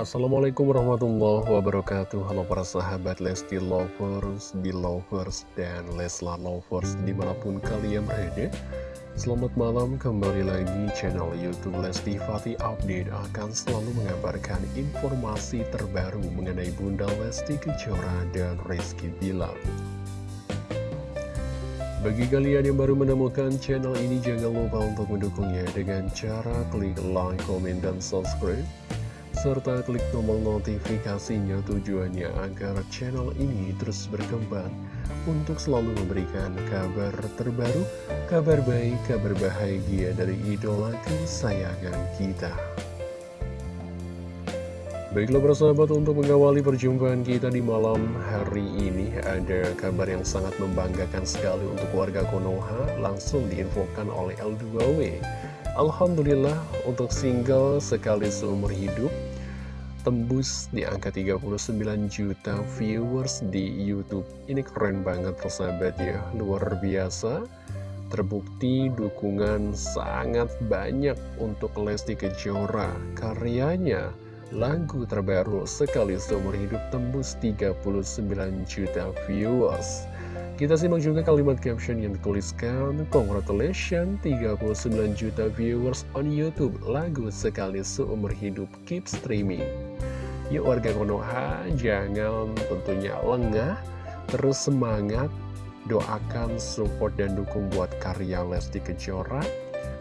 Assalamualaikum warahmatullahi wabarakatuh. Halo para sahabat Lesti Lovers, Belovers, dan Leslar Lovers di mana pun kalian berada. Selamat malam kembali lagi channel Youtube Lesti Fatih Update akan selalu mengabarkan informasi terbaru mengenai Bunda Lesti Kejora dan Rizky Bilar. Bagi kalian yang baru menemukan channel ini, jangan lupa untuk mendukungnya dengan cara klik like, komen, dan subscribe serta klik tombol notifikasinya tujuannya agar channel ini terus berkembang untuk selalu memberikan kabar terbaru, kabar baik, kabar bahagia dari idola kesayangan kita. Baiklah persahabat untuk mengawali perjumpaan kita di malam hari ini ada kabar yang sangat membanggakan sekali untuk warga Konoha langsung diinfokan oleh L2W Alhamdulillah untuk single sekali seumur hidup tembus di angka 39 juta viewers di Youtube. Ini keren banget persahabat ya, luar biasa. Terbukti dukungan sangat banyak untuk Lesti Kejora. Karyanya, lagu terbaru sekali seumur hidup tembus 39 juta viewers. Kita simak juga kalimat caption yang dituliskan Congratulations 39 juta viewers on Youtube. Lagu sekali seumur hidup. Keep streaming. Yuk warga Konoha jangan tentunya lengah. Terus semangat Doakan support dan dukung buat karya Lesti Kejora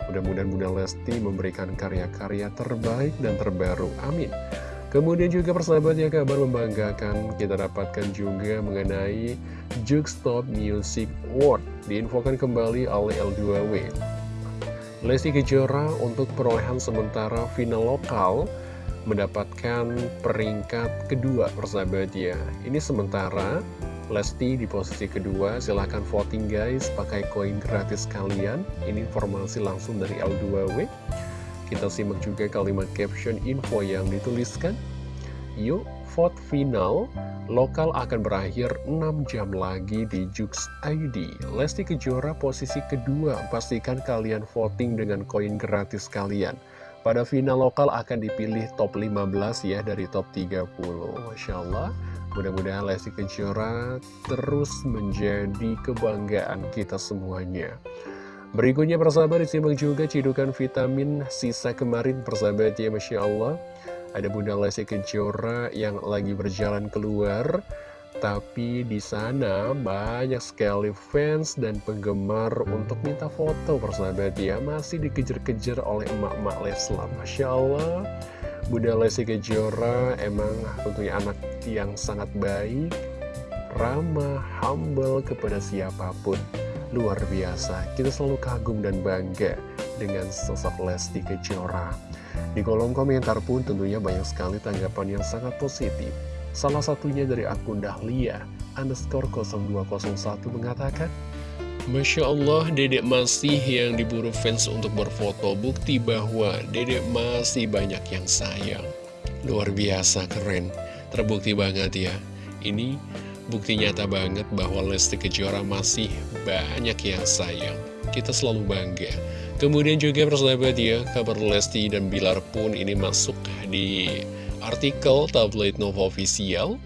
Mudah-mudahan Bunda Lesti memberikan karya-karya terbaik dan terbaru Amin Kemudian juga persahabat ya kabar membanggakan kita dapatkan juga mengenai Jukestop Music Award diinfokan kembali oleh L2W. Lesti Kejora untuk perolehan sementara final lokal mendapatkan peringkat kedua persahabat ya. Ini sementara Lesti di posisi kedua, silahkan voting guys, pakai koin gratis kalian. Ini informasi langsung dari L2W. Kita simak juga kalimat caption info yang dituliskan. Yuk, vote final lokal akan berakhir 6 jam lagi di Jux ID. Lesti Kejora posisi kedua, pastikan kalian voting dengan koin gratis kalian. Pada final lokal akan dipilih top 15 ya dari top 30. Masya Allah, mudah-mudahan Lesti Kejora terus menjadi kebanggaan kita semuanya. Berikutnya persahabat disimak juga cidukan vitamin sisa kemarin persahabat ya Masya Allah. Ada Bunda Lesti Kejora yang lagi berjalan keluar Tapi di sana banyak sekali fans dan penggemar untuk minta foto persahabat ya. Masih dikejar-kejar oleh emak-emak Leslar Masya Allah Bunda Lesti Kejora emang tentunya anak yang sangat baik Ramah, humble kepada siapa pun luar biasa. Kita selalu kagum dan bangga dengan sosok Lesti Kejora. Di kolom komentar pun tentunya banyak sekali tanggapan yang sangat positif. Salah satunya dari akun Dahlia, underscore 0201 mengatakan, Masya Allah, dedek masih yang diburu fans untuk berfoto bukti bahwa dedek masih banyak yang sayang. Luar biasa, keren. Terbukti banget ya. Ini Bukti nyata banget bahwa Lesti Kejora masih banyak yang sayang. Kita selalu bangga. Kemudian juga persahabat ya, kabar Lesti dan Bilar pun ini masuk di artikel tabloid Nova Official.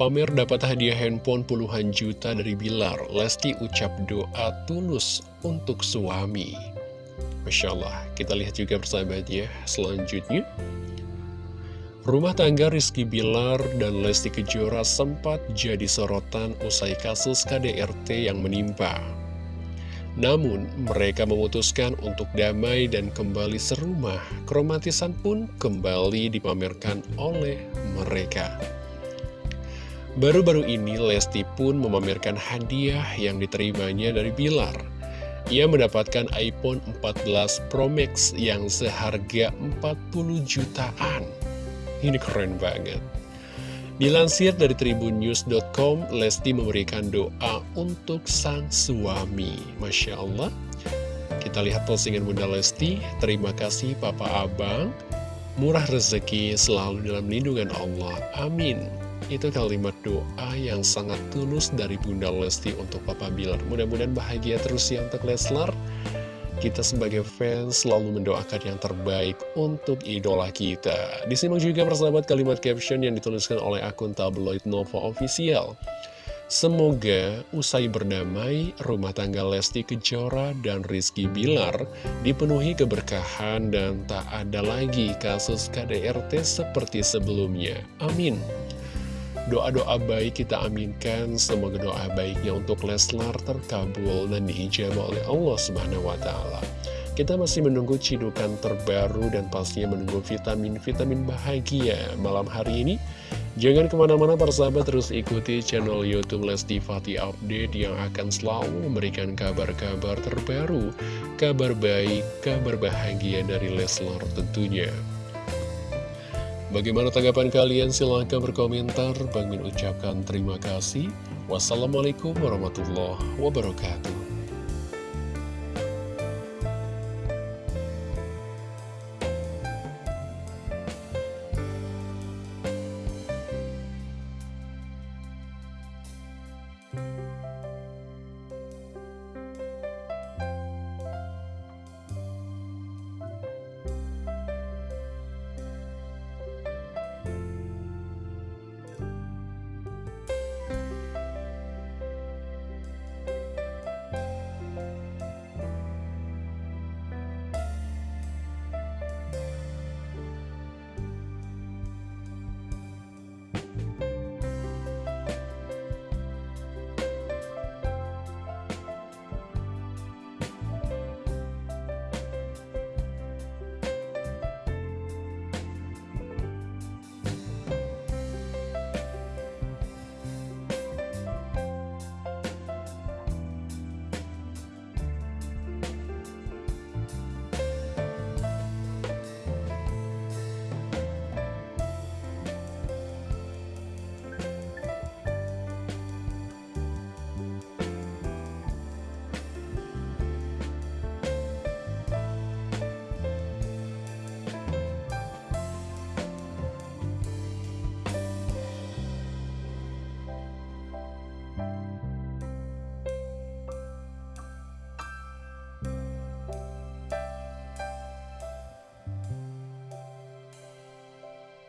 Pamer dapat hadiah handphone puluhan juta dari Bilar. Lesti ucap doa tulus untuk suami. Masya Allah, kita lihat juga persahabat ya, selanjutnya. Rumah tangga Rizky Bilar dan Lesti Kejora sempat jadi sorotan usai kasus KDRT yang menimpa. Namun, mereka memutuskan untuk damai dan kembali serumah. Keromantisan pun kembali dipamerkan oleh mereka. Baru-baru ini, Lesti pun memamerkan hadiah yang diterimanya dari Bilar. Ia mendapatkan iPhone 14 Pro Max yang seharga 40 jutaan. Ini keren banget. Dilansir dari tribunnews.com, Lesti memberikan doa untuk sang suami. Masya Allah. Kita lihat postingan Bunda Lesti. Terima kasih Papa Abang. Murah rezeki selalu dalam lindungan Allah. Amin. Itu kalimat doa yang sangat tulus dari Bunda Lesti untuk Papa Bilar. Mudah-mudahan bahagia terus ya untuk Leslar. kita sebagai fans selalu mendoakan yang terbaik untuk idola kita. Disimak juga persahabat kalimat caption yang dituliskan oleh akun tabloid Nova Official. Semoga usai berdamai, rumah tangga Lesti Kejora dan Rizky Bilar dipenuhi keberkahan dan tak ada lagi kasus KDRT seperti sebelumnya. Amin. Doa-doa baik kita aminkan, semoga doa baiknya untuk Leslar terkabul dan diijabah oleh Allah Subhanahu wa Ta'ala. Kita masih menunggu cidukan terbaru dan pastinya menunggu vitamin-vitamin bahagia malam hari ini. Jangan ke mana-mana para sahabat terus ikuti channel Youtube Lesti Fati Update yang akan selalu memberikan kabar-kabar terbaru, kabar baik, kabar bahagia dari Leslar tentunya. Bagaimana tanggapan kalian? Silahkan berkomentar. Bang Min ucapkan terima kasih. Wassalamualaikum warahmatullahi wabarakatuh.